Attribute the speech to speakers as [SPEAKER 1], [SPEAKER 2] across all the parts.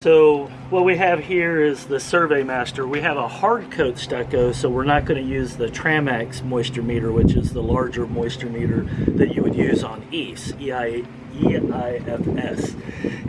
[SPEAKER 1] So what we have here is the Survey Master. We have a hard coat stucco, so we're not going to use the Tramex moisture meter, which is the larger moisture meter that you would use on EIFS, E-I-F-S.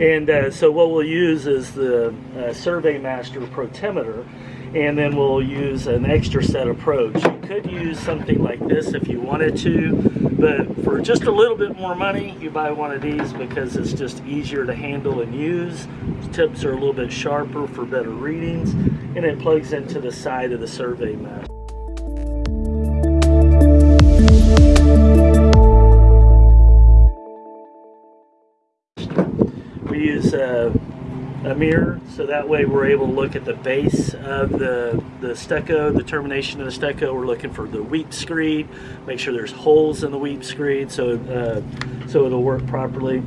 [SPEAKER 1] And uh, so what we'll use is the uh, Survey Master Protimeter, and then we'll use an extra set approach. You could use something like this if you wanted to, but for just a little bit more money, you buy one of these because it's just easier to handle and use. The tips are a little bit sharper for better readings, and it plugs into the side of the survey map. We use uh, a mirror so that way we're able to look at the base of the, the stucco, the termination of the stucco. We're looking for the weep screed, make sure there's holes in the weep screed so, uh, so it'll work properly.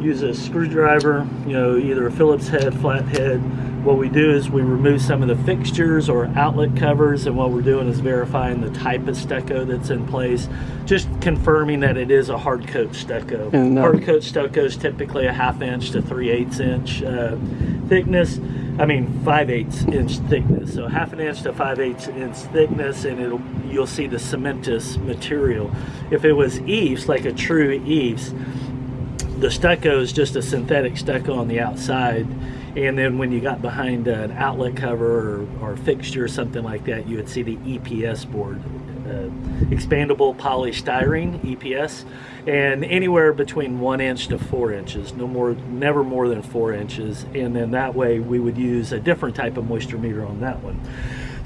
[SPEAKER 1] Use a screwdriver, you know, either a Phillips head, flat head, what we do is we remove some of the fixtures or outlet covers and what we're doing is verifying the type of stucco that's in place, just confirming that it is a hard coat stucco.
[SPEAKER 2] And, uh,
[SPEAKER 1] hard coat stucco is typically a half inch to 3 eighths inch uh, thickness. I mean 5 eighths inch thickness. So half an inch to 5 eighths inch thickness and it'll you'll see the cementous material. If it was EIFS, like a true EIFS, the stucco is just a synthetic stucco on the outside and then when you got behind an outlet cover or, or fixture or something like that you would see the EPS board uh, expandable polystyrene EPS and anywhere between one inch to four inches no more never more than four inches. And then that way we would use a different type of moisture meter on that one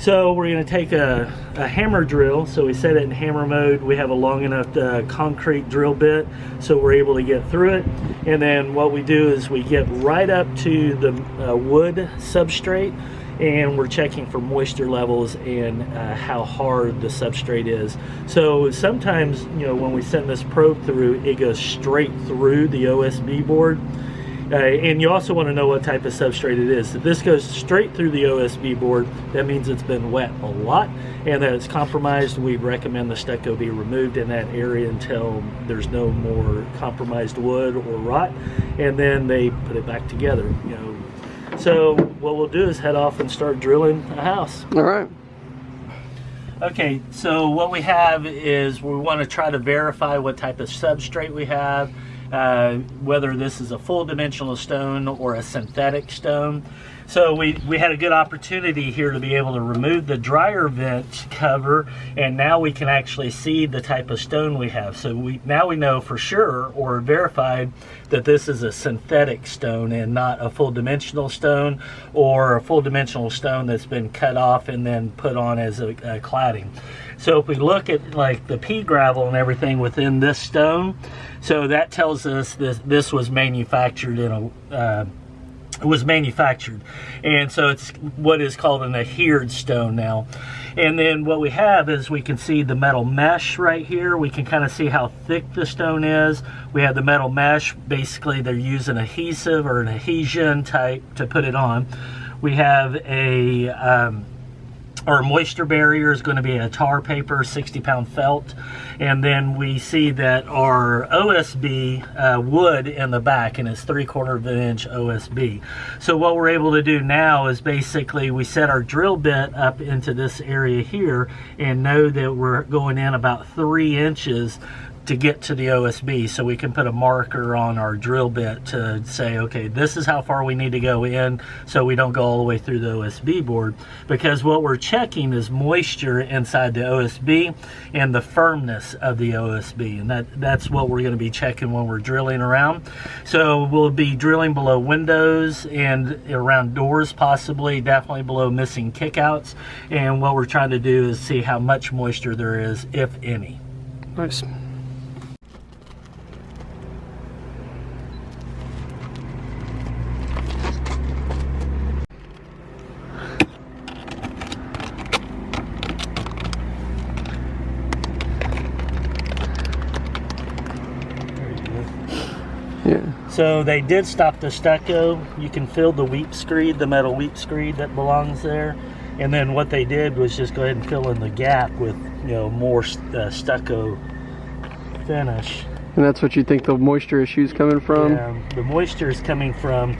[SPEAKER 1] so we're going to take a, a, hammer drill. So we set it in hammer mode. We have a long enough uh, concrete drill bit so we're able to get through it. And then what we do is we get right up to the uh, wood substrate and we're checking for moisture levels and uh, how hard the substrate is. So sometimes, you know, when we send this probe through, it goes straight through the OSB board. Uh, and you also want to know what type of substrate it is. If this goes straight through the OSB board, that means it's been wet a lot and that it's compromised. We recommend the stucco be removed in that area until there's no more compromised wood or rot, and then they put it back together. You know, so what we'll do is head off and start drilling a house.
[SPEAKER 2] All right.
[SPEAKER 1] Okay, so what we have is we want to try to verify what type of substrate we have, uh, whether this is a full dimensional stone or a synthetic stone. So we, we had a good opportunity here to be able to remove the dryer vent cover and now we can actually see the type of stone we have. So we now we know for sure or verified that this is a synthetic stone and not a full dimensional stone or a full dimensional stone that's been cut off and then put on as a, a cladding. So if we look at like the pea gravel and everything within this stone, so that tells us this, this was manufactured in a uh, was manufactured. And so it's what is called an adhered stone now. And then what we have is we can see the metal mesh right here. We can kind of see how thick the stone is. We have the metal mesh. Basically they're using adhesive or an adhesion type to put it on. We have a um, our moisture barrier is going to be a tar paper 60 pound felt. And then we see that our OSB uh, wood in the back and it's three quarter of an inch OSB so what we're able to do now is basically we set our drill bit up into this area here and know that we're going in about three inches to get to the OSB so we can put a marker on our drill bit to say okay this is how far we need to go in so we don't go all the way through the OSB board. Because what we're checking is moisture inside the OSB and the firmness of the OSB and that that's what we're going to be checking when we're drilling around. So we'll be drilling below windows and around doors possibly definitely below missing kickouts and what we're trying to do is see how much moisture there is if any.
[SPEAKER 2] Nice. Yeah.
[SPEAKER 1] So they did stop the stucco. You can feel the weep screed, the metal weep screed that belongs there. And then what they did was just go ahead and fill in the gap with, you know, more uh, stucco finish.
[SPEAKER 2] And that's what you think the moisture issue is coming from?
[SPEAKER 1] Yeah, the moisture is coming from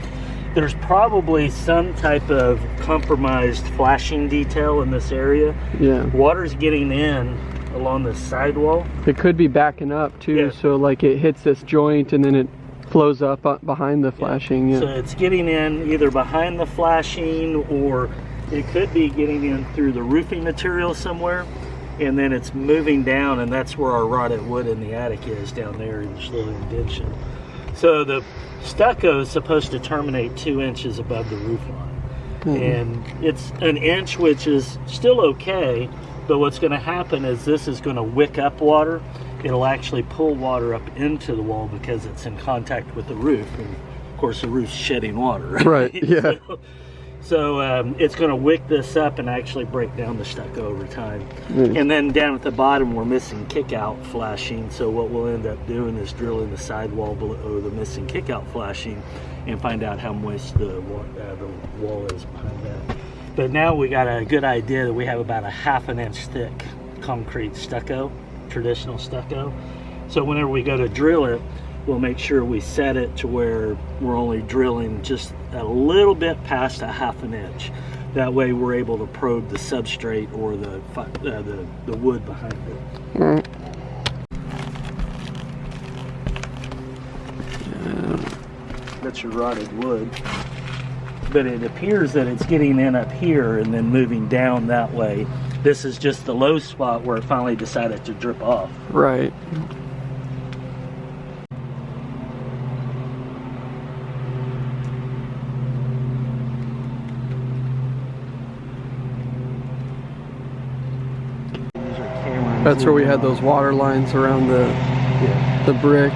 [SPEAKER 1] there's probably some type of compromised flashing detail in this area.
[SPEAKER 2] Yeah.
[SPEAKER 1] Water's getting in along the sidewall.
[SPEAKER 2] It could be backing up too,
[SPEAKER 1] Yeah.
[SPEAKER 2] so like it hits this joint and then it flows up uh, behind the flashing. Yeah.
[SPEAKER 1] So it's getting in either behind the flashing or it could be getting in through the roofing material somewhere. And then it's moving down, and that's where our rotted wood in the attic is down there in this little indention. So the stucco is supposed to terminate two inches above the roof line.
[SPEAKER 2] Mhm.
[SPEAKER 1] And it's an inch, which is still okay, but what's going to happen is this is going to wick up water. It'll actually pull water up into the wall because it's in contact with the roof. And of course, the roof's shedding water.
[SPEAKER 2] Right, yeah.
[SPEAKER 1] So, so, um, it's going to wick this up and actually break down the stucco over time.
[SPEAKER 2] Mm.
[SPEAKER 1] And then down at the bottom, we're missing kick out flashing. So what we'll end up doing is drilling the sidewall below the missing kick out flashing and find out how moist the, uh, the wall is behind that. But now we got a good idea that we have about a half an inch thick concrete stucco, traditional stucco. So whenever we go to drill it, we'll make sure we set it to where we're only drilling just a little bit past a half an inch. That way we're able to probe the substrate or the, uh, the, the wood behind it. That's your rotted wood. But it appears that it's getting in up here and then moving down that way. This is just the low spot where it finally decided to drip off.
[SPEAKER 2] Right.
[SPEAKER 1] These are cameras.
[SPEAKER 2] That's where we had those water lines around the
[SPEAKER 1] Yeah.
[SPEAKER 2] the brick.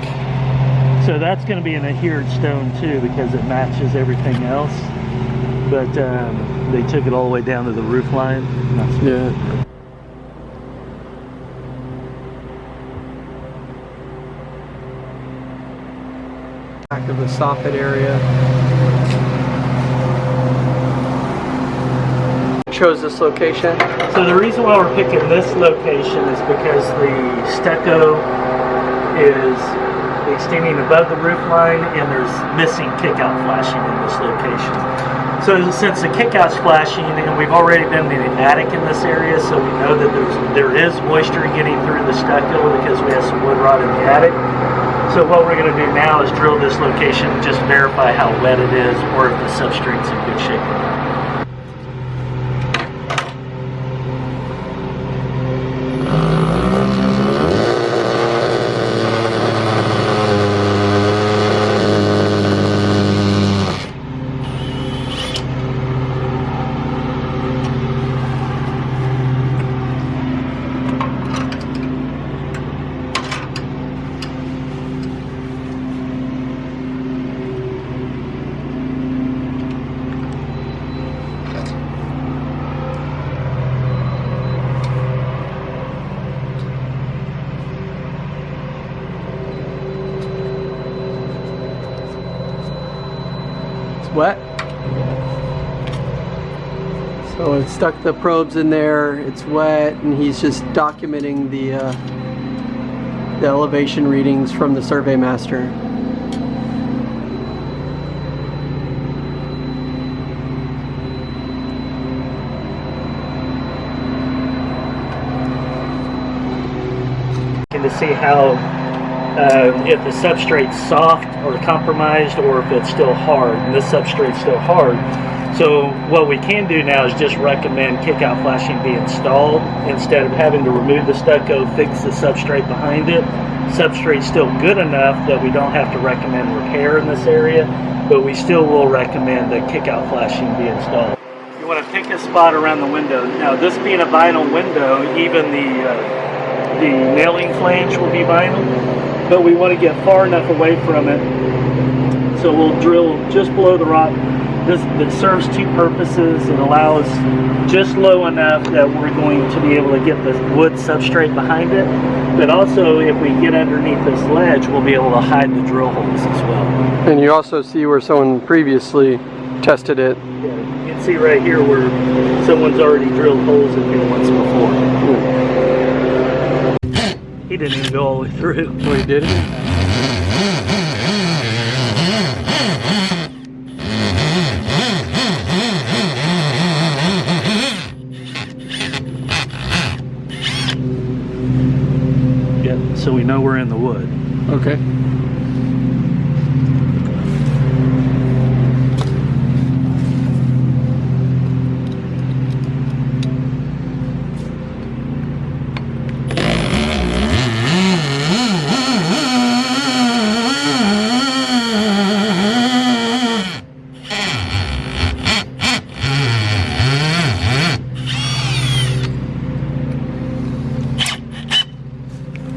[SPEAKER 1] So that's going to be an adhered stone too because it matches everything else. But um, they took it all the way down to the roof line. That's-
[SPEAKER 2] Yeah. Back of the soffit area. Chose this location.
[SPEAKER 1] So the reason why we're picking this location is because the stucco is extending above the roof line and there's missing kickout flashing in this location. So since the kickout's flashing and we've already been attic in this area, so we know that there's there is moisture getting through the stucco because we have some wood rot in the attic. So what we're going to do now is drill this location just verify how wet it is or if the substrate's in good shape.
[SPEAKER 2] Wet. So it stuck the probes in there. It's wet, and he's just documenting the uh, the elevation readings from the survey master.
[SPEAKER 1] to see how uh, if the substrate's soft or compromised or if it's still hard and this substrate's still hard. So what we can do now is just recommend kickout flashing be installed. Instead of having to remove the stucco fix the substrate behind it. Substrate's still good enough that we don't have to recommend repair in this area but we still will recommend that kickout flashing be installed. You want to pick a spot around the window. Now this being a vinyl window even the uh, the nailing flange will be vinyl, but we want to get far enough away from it. So we'll drill just below the rock. This that serves two purposes. It allows just low enough that we're going to be able to get the wood substrate behind it, but also if we get underneath this ledge, we'll be able to hide the drill holes as well.
[SPEAKER 2] And you also see where someone previously tested it.
[SPEAKER 1] Yeah, you can see right here where someone's already drilled holes in here once before. He didn't even go all the way through.
[SPEAKER 2] Well, he did it.
[SPEAKER 1] so we know we're in the wood.
[SPEAKER 2] Okay.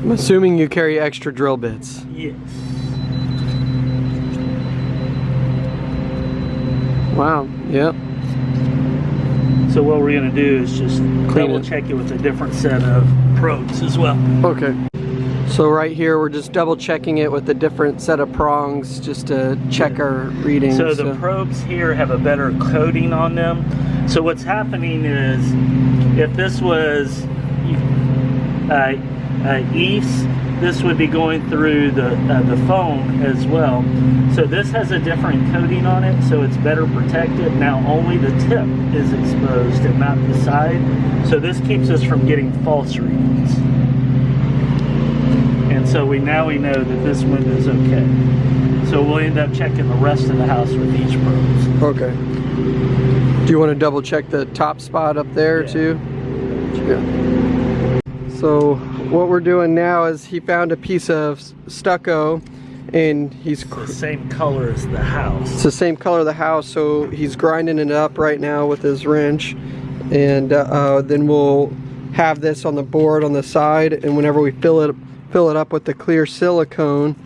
[SPEAKER 2] I'm assuming you carry extra drill bits.
[SPEAKER 1] Yes.
[SPEAKER 2] Wow. Yep.
[SPEAKER 1] So what we're gonna do is just
[SPEAKER 2] Clean
[SPEAKER 1] double
[SPEAKER 2] it.
[SPEAKER 1] check it with a different set of probes as well.
[SPEAKER 2] Okay. So right here, we're just double checking it with a different set of prongs just to check our readings.
[SPEAKER 1] So the probes here have a better coating on them. So what's happening is, if this was uh, uh, EIFS, this would be going through the uh, the foam as well. So this has a different coating on it, so it's better protected. Now only the tip is exposed and not the side. So this keeps us from getting false readings. And so we now we know that this window is okay. So we'll end up checking the rest of the house with these probes.
[SPEAKER 2] Okay. Do you want to double check the top spot up there
[SPEAKER 1] Yeah.
[SPEAKER 2] too? Yeah. So what we're doing now is he found a piece of stucco and he's
[SPEAKER 1] It's the same color as the house.
[SPEAKER 2] it's the same color of the house so he's grinding it up right now with his wrench and uh, uh, then we'll have this on the board on the side and whenever we fill it fill it up with the clear silicone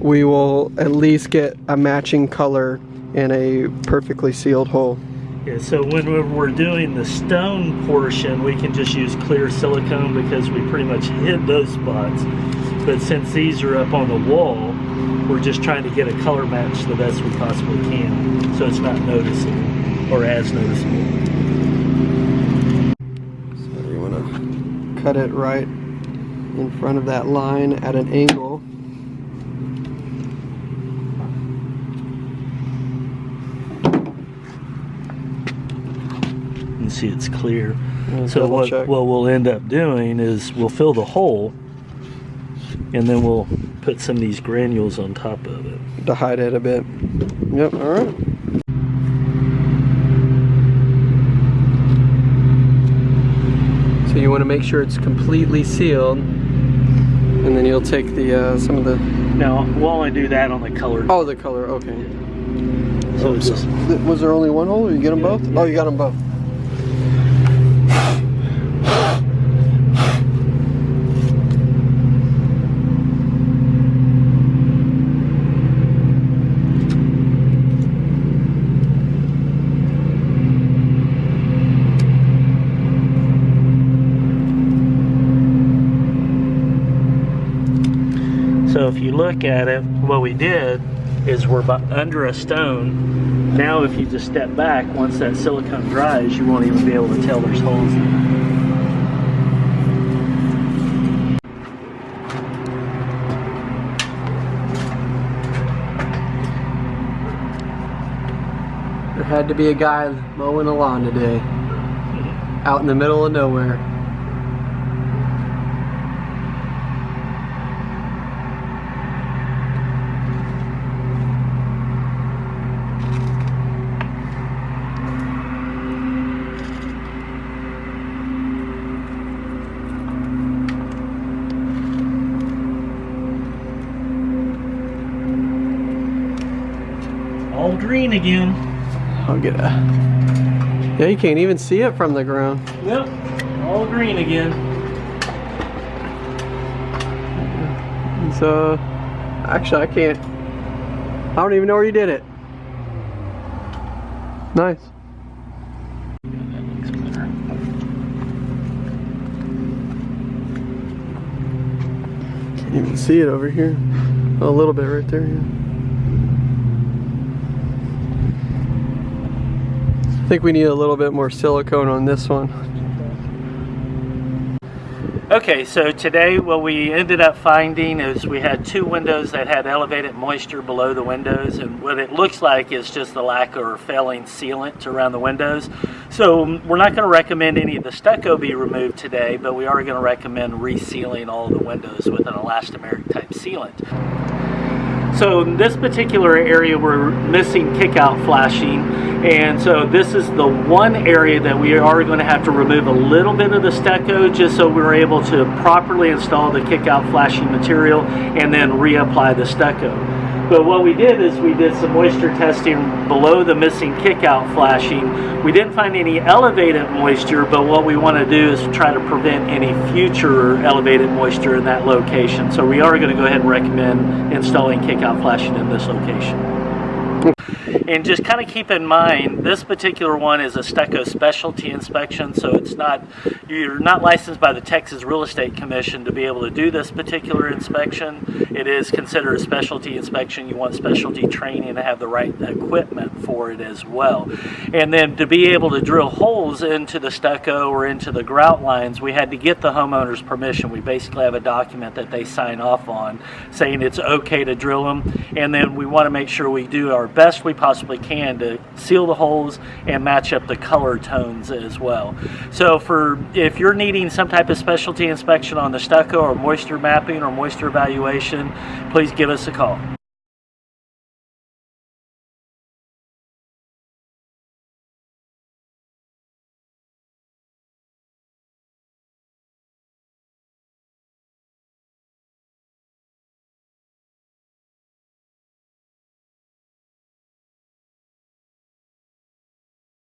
[SPEAKER 2] we will at least get a matching color in a perfectly sealed hole
[SPEAKER 1] Yeah, so when we're- doing the stone portion, we can just use clear silicone because we pretty much hid those spots. But since these are up on the wall, we're just trying to get a color match the best we possibly can, so it's not noticeable or as noticeable.
[SPEAKER 2] So you want to cut it right in front of that line at an angle.
[SPEAKER 1] You can see it's clear.
[SPEAKER 2] And
[SPEAKER 1] So what,
[SPEAKER 2] check.
[SPEAKER 1] what we'll end up doing is we'll fill the hole, and then we'll put some of these granules on top of it.
[SPEAKER 2] to hide it a bit. Yep, all right. So you want to make sure it's completely sealed, and then you'll take the uh, some of the
[SPEAKER 1] Now we'll only do that on the color.
[SPEAKER 2] oh the color. Okay.
[SPEAKER 1] so it's just
[SPEAKER 2] Was there only one hole? Or you get them
[SPEAKER 1] Yeah,
[SPEAKER 2] both?
[SPEAKER 1] yeah.
[SPEAKER 2] Oh, you got them both.
[SPEAKER 1] So if you look at it, what we did is we're under a stone. Now if you just step back, once that silicone dries, you won't even be able to tell there's holes in it.
[SPEAKER 2] There had to be a guy mowing a lawn today, out in the middle of nowhere.
[SPEAKER 1] All green again.
[SPEAKER 2] I'll get a. Yeah, you can't even see it from the ground.
[SPEAKER 1] Yep, all green again.
[SPEAKER 2] So, actually, I can't. I don't even know where you did it. Nice. Can't even see it over here. A little bit right there. Yeah. I think we need a little bit more silicone on this one.
[SPEAKER 1] Okay, so today what we ended up finding is we had two windows that had elevated moisture below the windows and what it looks like is just the lack or failing sealant around the windows. So um, we're not going to recommend any of the stucco be removed today, but we are going to recommend resealing all the windows with an elastomeric type sealant. So in this particular area, we're missing kick-out flashing. And so this is the one area that we are going to have to remove a little bit of the stucco just so we're able to properly install the kick-out flashing material and then reapply the stucco. But what we did is we did some moisture testing below the missing kick-out flashing. We didn't find any elevated moisture, but what we want to do is try to prevent any future elevated moisture in that location. So we are going to go ahead and recommend installing kick-out flashing in this location. And just kind of keep in mind, this particular one is a stucco specialty inspection, so it's not, you're not licensed by the Texas Real Estate Commission to be able to do this particular inspection. It is considered a specialty inspection. You want specialty training to have the right equipment for it as well. And then to be able to drill holes into the stucco or into the grout lines, we had to get the homeowner's permission. We basically have a document that they sign off on saying it's okay to drill them. And then we want to make sure we do our best we possibly can to seal the holes and match up the color tones as well. So for if you're needing some type of specialty inspection on the stucco or moisture mapping or moisture evaluation, please give us a call.